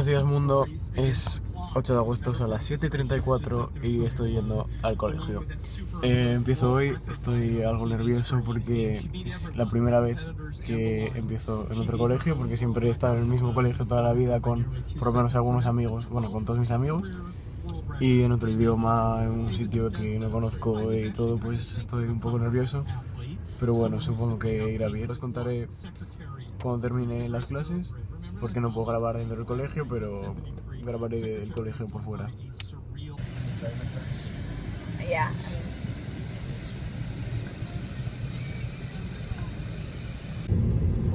Buenos días mundo, es 8 de agosto, son las 7.34 y estoy yendo al colegio. Eh, empiezo hoy, estoy algo nervioso porque es la primera vez que empiezo en otro colegio porque siempre he estado en el mismo colegio toda la vida con por lo menos algunos amigos, bueno con todos mis amigos y en otro idioma, en un sitio que no conozco y todo pues estoy un poco nervioso pero bueno, supongo que irá bien. Os contaré cuando termine las clases porque no puedo grabar dentro del colegio, pero grabaré del colegio por fuera. Yeah.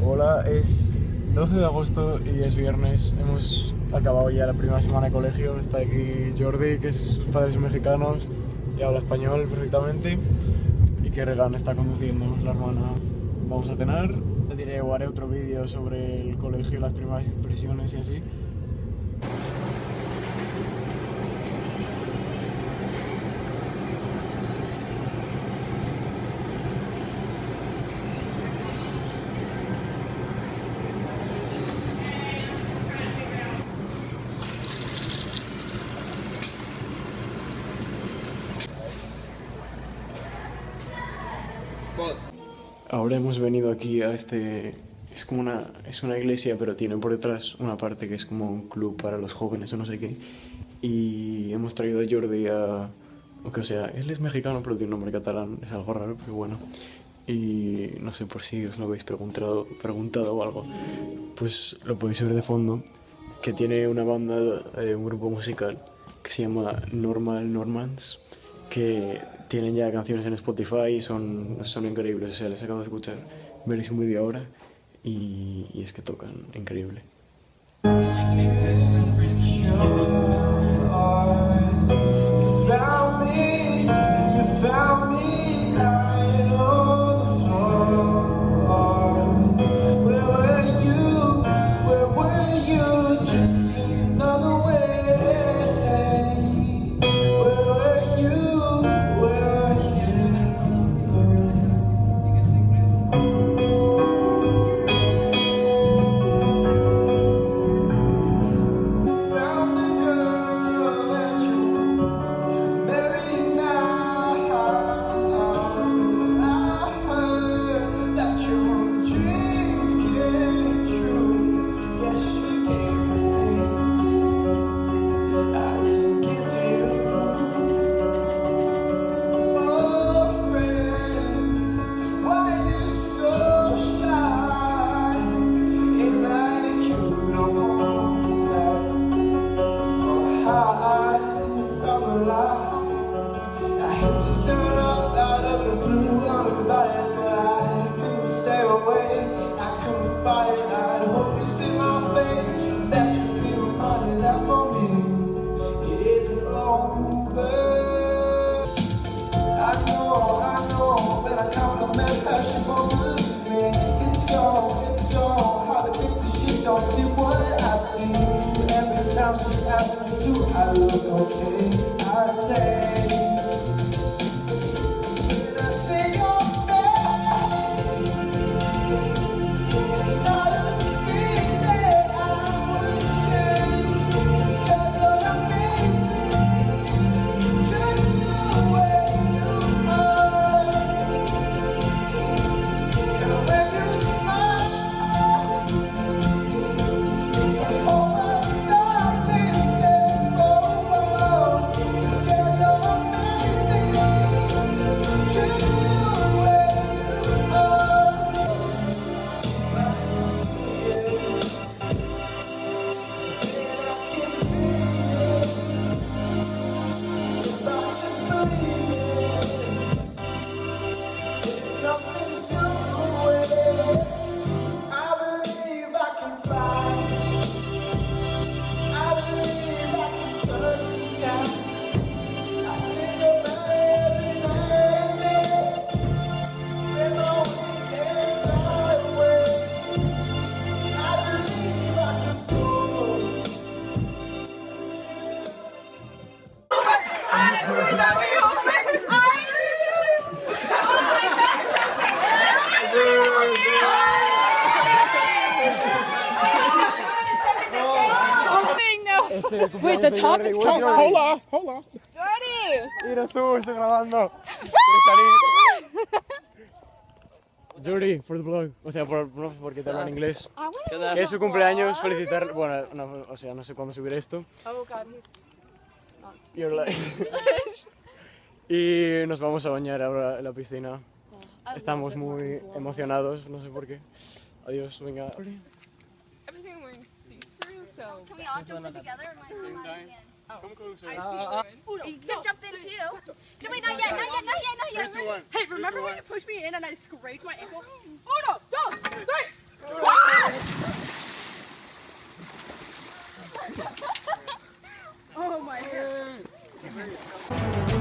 Hola, es 12 de agosto y es viernes. Hemos acabado ya la primera semana de colegio. Está aquí Jordi, que es sus padres son mexicanos y habla español perfectamente. Y que Regan está conduciendo, la hermana. Vamos a cenar. Le diré o haré otro vídeo sobre el colegio, las primeras impresiones y así. Ahora hemos venido aquí a este... Es como una, es una iglesia, pero tiene por detrás una parte que es como un club para los jóvenes o no sé qué. Y hemos traído a Jordi a... O sea, él es mexicano, pero tiene un nombre catalán. Es algo raro, pero bueno. Y no sé por si os lo habéis preguntado, preguntado o algo. Pues lo podéis ver de fondo. Que tiene una banda, eh, un grupo musical que se llama Normal Normans. Que tienen ya canciones en Spotify y son, son increíbles. O sea, les acabo de escuchar. Veréis un vídeo ahora y, y es que tocan increíble. I Hope you see my face. That you be reminded that for me. It isn't over. I know, I know When I come to man passion won't believe me. It's so, it's so Hard to think that she don't see what I see. Every time she asks me do I look okay? El Wait, the top is. Jordi? Hola, hola. Jordi! Mira tú, estoy grabando. Jordi, for the blog. O sea, por, no, porque te hablo en inglés. I wanna Que es su cumpleaños, felicitar. Bueno, no, o sea, no sé cuándo subir esto. Oh god, he's not y nos vamos a bañar ahora en la piscina. Estamos muy emocionados, no sé por qué. Adiós, venga. so. Can we all jump in together? Same time? Come oh. closer. Uh, you uh, can jump in too. No, wait, not yet, not yet, not yet, not yet. Three, two, one. Hey, remember when you pushed me in and I scraped my ankle? Uno, dos, tres. oh my god.